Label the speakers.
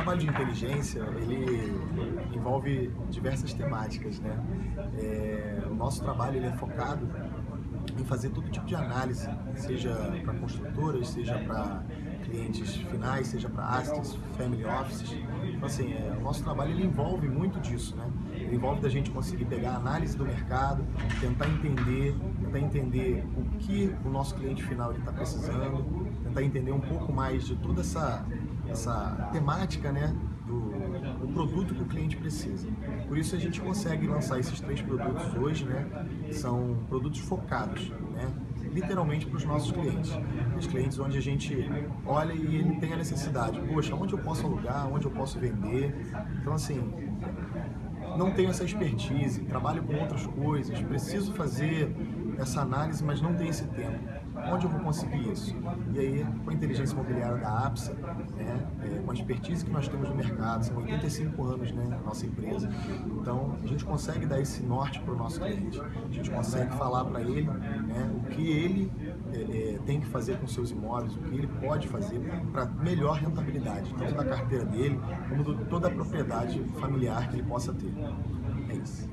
Speaker 1: trabalho de inteligência, ele envolve diversas temáticas, né? É, o nosso trabalho ele é focado em fazer todo tipo de análise, seja para construtoras, seja para clientes finais, seja para assets, family offices. Então, assim, é, o nosso trabalho ele envolve muito disso, né? Ele envolve da gente conseguir pegar a análise do mercado, tentar entender, tentar entender o que o nosso cliente final está precisando, tentar entender um pouco mais de toda essa, essa temática, né? Do, produto que o cliente precisa. Por isso a gente consegue lançar esses três produtos hoje, né? São produtos focados, né? literalmente para os nossos clientes. Os clientes onde a gente olha e ele tem a necessidade. Poxa, onde eu posso alugar, onde eu posso vender. Então, assim, não tenho essa expertise, trabalho com outras coisas, preciso fazer essa análise, mas não tenho esse tempo. Onde eu vou conseguir isso? E aí, com a inteligência imobiliária da APSA, né, é, com a expertise que nós temos no mercado, são 85 anos né, na nossa empresa, então a gente consegue dar esse norte para o nosso cliente. A gente consegue falar para ele né, o que ele é, é, tem que fazer com seus imóveis, o que ele pode fazer para melhor rentabilidade, tanto da carteira dele, como de toda a propriedade familiar que ele possa ter. Thanks.